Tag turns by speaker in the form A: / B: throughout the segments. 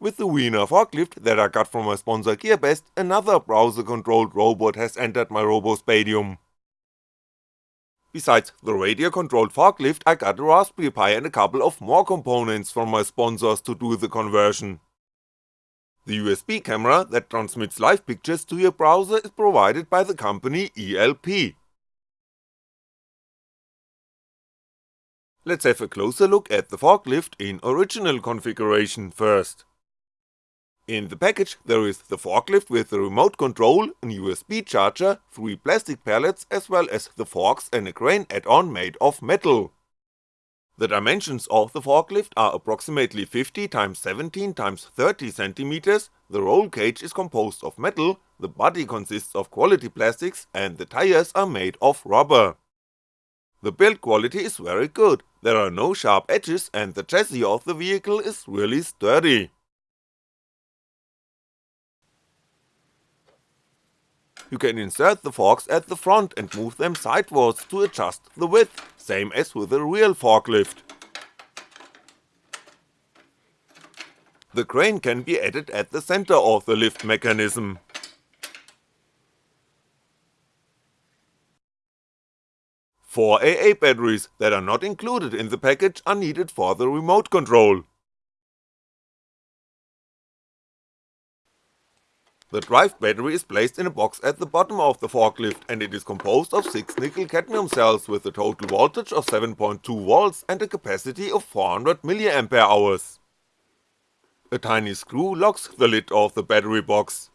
A: With the Wiener forklift that I got from my sponsor GearBest, another browser controlled robot has entered my RoboSpatium. Besides the radio controlled forklift I got a Raspberry Pi and a couple of more components from my sponsors to do the conversion. The USB camera that transmits live pictures to your browser is provided by the company ELP. Let's have a closer look at the forklift in original configuration first. In the package there is the forklift with the remote control, an USB charger, 3 plastic pallets as well as the forks and a crane add-on made of metal. The dimensions of the forklift are approximately 50x17x30cm, the roll cage is composed of metal, the body consists of quality plastics and the tires are made of rubber. The build quality is very good, there are no sharp edges and the chassis of the vehicle is really sturdy. You can insert the forks at the front and move them sidewards to adjust the width, same as with a real forklift. The crane can be added at the center of the lift mechanism. Four AA batteries that are not included in the package are needed for the remote control. The drive battery is placed in a box at the bottom of the forklift and it is composed of 6 nickel cadmium cells with a total voltage of 7.2V and a capacity of 400mAh. A tiny screw locks the lid of the battery box.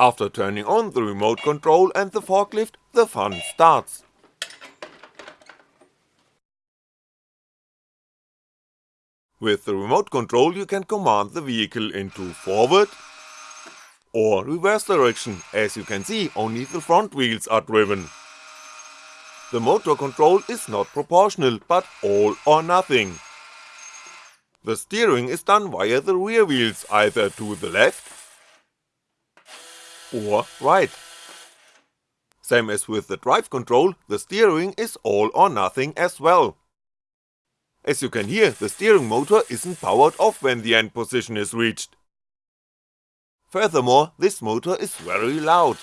A: After turning on the remote control and the forklift, the fun starts. With the remote control you can command the vehicle into forward or reverse direction, as you can see only the front wheels are driven. The motor control is not proportional, but all or nothing. The steering is done via the rear wheels either to the left or right. Same as with the drive control, the steering is all or nothing as well. As you can hear, the steering motor isn't powered off when the end position is reached. Furthermore, this motor is very loud.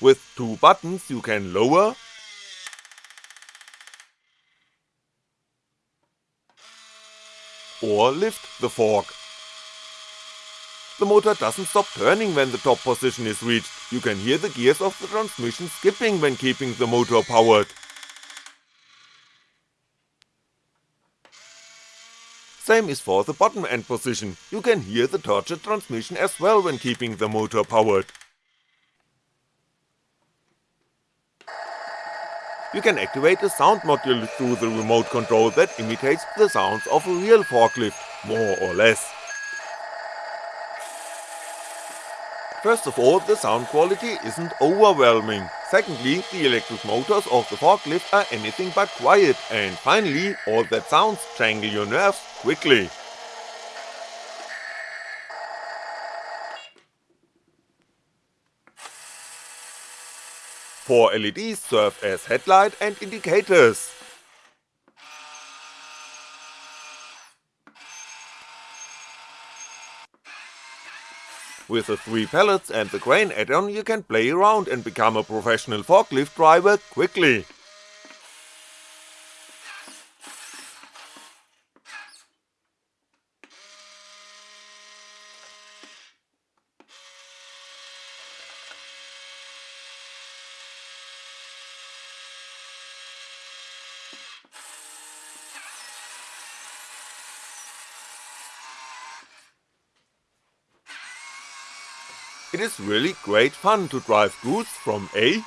A: With two buttons you can lower or lift the fork. The motor doesn't stop turning when the top position is reached, you can hear the gears of the transmission skipping when keeping the motor powered. Same is for the bottom end position, you can hear the turgid transmission as well when keeping the motor powered. You can activate a sound module through the remote control that imitates the sounds of a real forklift, more or less. First of all, the sound quality isn't overwhelming, secondly, the electric motors of the forklift are anything but quiet, and finally, all that sounds jangle your nerves quickly. Four LEDs serve as headlight and indicators. With the 3 pallets and the crane add-on you can play around and become a professional forklift driver quickly. It is really great fun to drive goods from A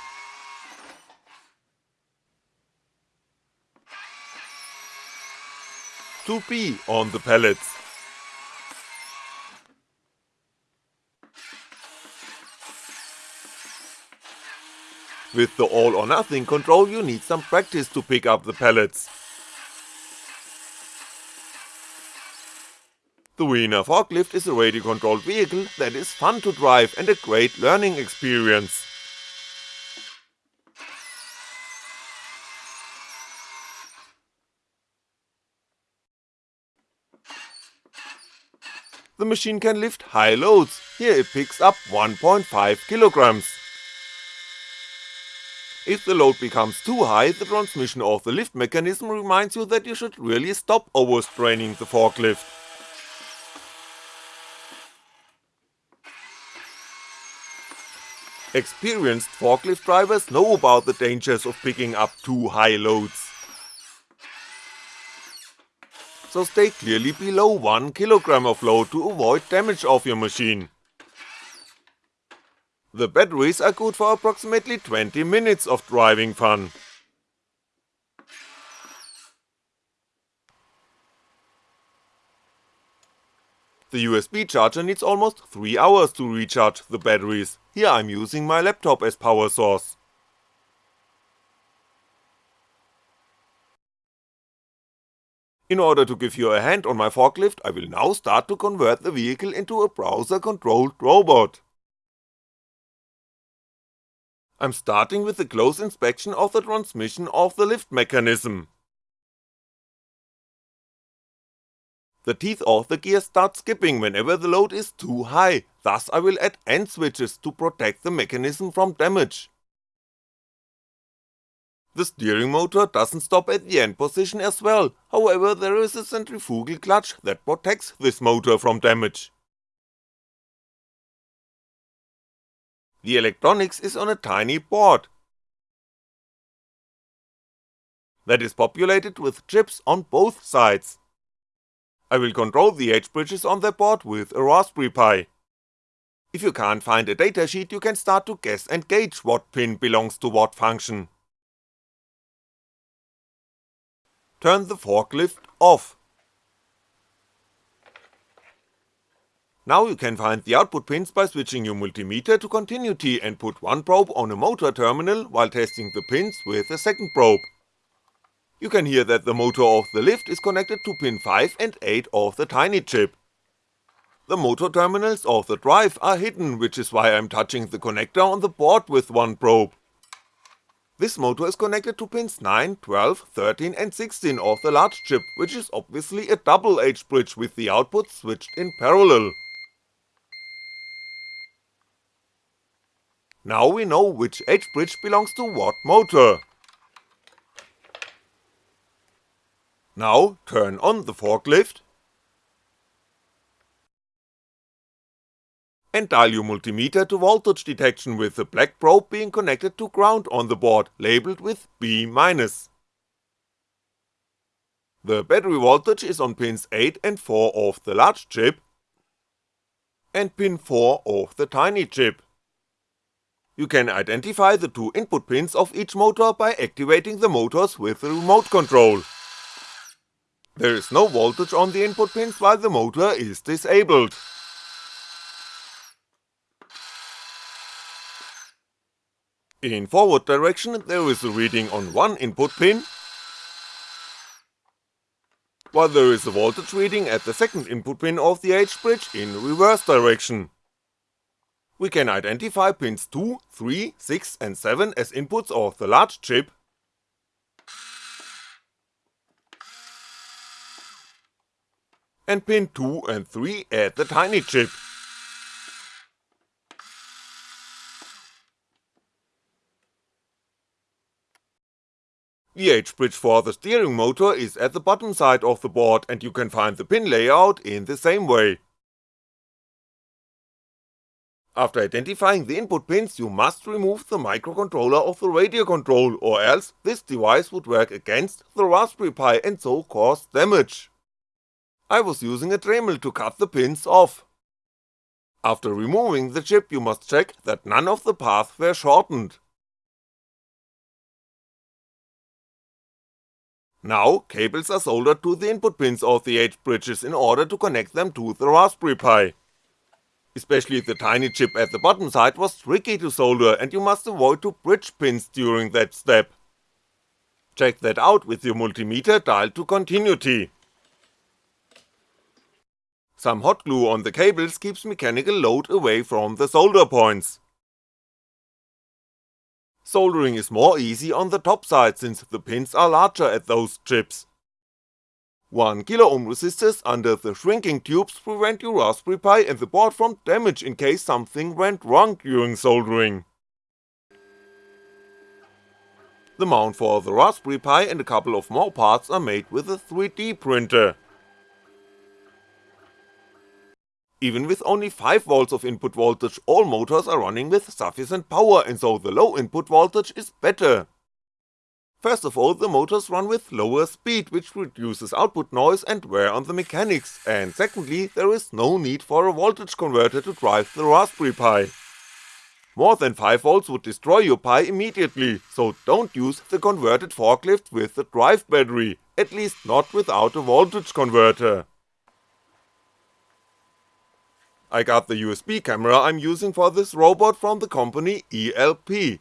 A: to B on the pallets. With the all or nothing control you need some practice to pick up the pallets. The Wiener forklift is a radio controlled vehicle that is fun to drive and a great learning experience. The machine can lift high loads, here it picks up 1.5 kilograms. If the load becomes too high, the transmission of the lift mechanism reminds you that you should really stop overstraining the forklift. Experienced forklift drivers know about the dangers of picking up too high loads so stay clearly below 1kg of load to avoid damage of your machine. The batteries are good for approximately 20 minutes of driving fun. The USB charger needs almost 3 hours to recharge the batteries, here I'm using my laptop as power source. In order to give you a hand on my forklift, I will now start to convert the vehicle into a browser-controlled robot. I'm starting with a close inspection of the transmission of the lift mechanism. The teeth of the gear start skipping whenever the load is too high, thus I will add end switches to protect the mechanism from damage. The steering motor doesn't stop at the end position as well, however there is a centrifugal clutch that protects this motor from damage. The electronics is on a tiny board that is populated with chips on both sides. I will control the H-bridges on the board with a Raspberry Pi. If you can't find a datasheet you can start to guess and gauge what pin belongs to what function. turn the forklift off. Now you can find the output pins by switching your multimeter to continuity and put one probe on a motor terminal while testing the pins with a second probe. You can hear that the motor of the lift is connected to pin 5 and 8 of the tiny chip. The motor terminals of the drive are hidden which is why I'm touching the connector on the board with one probe. This motor is connected to pins 9, 12, 13 and 16 of the large chip, which is obviously a double H bridge with the output switched in parallel. Now we know which H bridge belongs to what motor. Now turn on the forklift and dial your multimeter to voltage detection with the black probe being connected to ground on the board, labelled with B-. Minus. The battery voltage is on pins 8 and 4 of the large chip and pin 4 of the tiny chip. You can identify the two input pins of each motor by activating the motors with the remote control. There is no voltage on the input pins while the motor is disabled. In forward direction there is a reading on one input pin, while there is a voltage reading at the second input pin of the H-bridge in reverse direction. We can identify pins 2, 3, 6 and 7 as inputs of the large chip, and pin 2 and 3 at the tiny chip. The H-bridge for the steering motor is at the bottom side of the board and you can find the pin layout in the same way. After identifying the input pins you must remove the microcontroller of the radio control or else this device would work against the Raspberry Pi and so cause damage. I was using a Dremel to cut the pins off. After removing the chip you must check that none of the paths were shortened. Now, cables are soldered to the input pins of the H-bridges in order to connect them to the Raspberry Pi. Especially the tiny chip at the bottom side was tricky to solder and you must avoid to bridge pins during that step. Check that out with your multimeter dialed to continuity. Some hot glue on the cables keeps mechanical load away from the solder points. Soldering is more easy on the top side since the pins are larger at those chips. 1 kiloohm resistors under the shrinking tubes prevent your Raspberry Pi and the board from damage in case something went wrong during soldering. The mount for the Raspberry Pi and a couple of more parts are made with a 3D printer. Even with only 5V of input voltage all motors are running with sufficient power and so the low input voltage is better. First of all the motors run with lower speed which reduces output noise and wear on the mechanics, and secondly there is no need for a voltage converter to drive the Raspberry Pi. More than 5V would destroy your Pi immediately, so don't use the converted forklift with the drive battery, at least not without a voltage converter. I got the USB camera I'm using for this robot from the company ELP.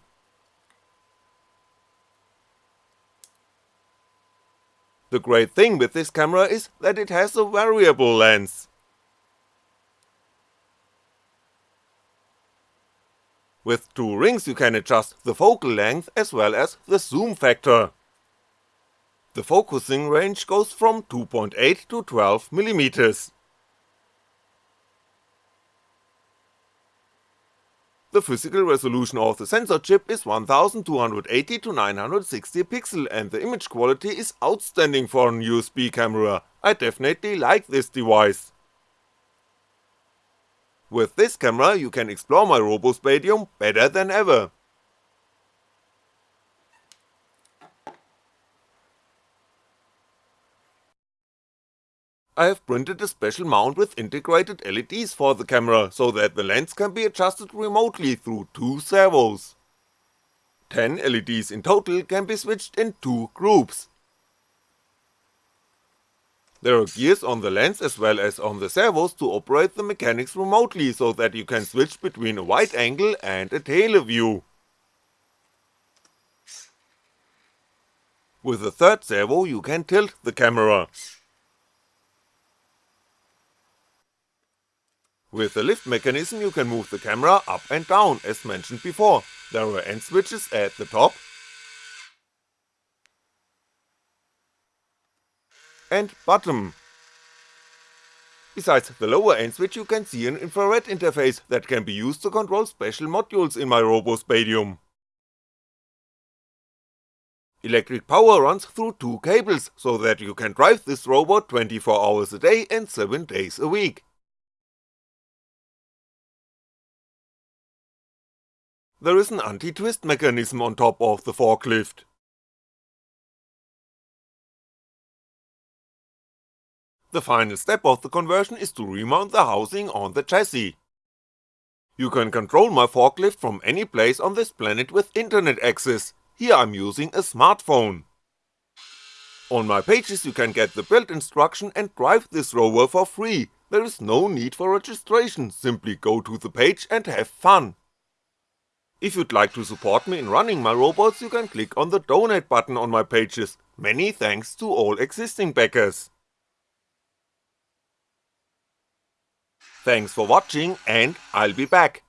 A: The great thing with this camera is that it has a variable lens. With two rings you can adjust the focal length as well as the zoom factor. The focusing range goes from 2.8 to 12mm. The physical resolution of the sensor chip is 1280 to 960 pixel and the image quality is outstanding for an USB camera, I definitely like this device. With this camera you can explore my RoboSpatium better than ever. I have printed a special mount with integrated LEDs for the camera, so that the lens can be adjusted remotely through two servos. 10 LEDs in total can be switched in two groups. There are gears on the lens as well as on the servos to operate the mechanics remotely so that you can switch between a wide angle and a tele-view. With the third servo you can tilt the camera. With the lift mechanism you can move the camera up and down as mentioned before, there are end switches at the top and bottom. Besides the lower end switch you can see an infrared interface that can be used to control special modules in my RoboSpatium. Electric power runs through two cables, so that you can drive this robot 24 hours a day and 7 days a week. There is an anti-twist mechanism on top of the forklift. The final step of the conversion is to remount the housing on the chassis. You can control my forklift from any place on this planet with internet access, here I'm using a smartphone. On my pages you can get the build instruction and drive this rover for free, there is no need for registration, simply go to the page and have fun. If you'd like to support me in running my robots you can click on the donate button on my pages, many thanks to all existing backers. Thanks for watching and I'll be back.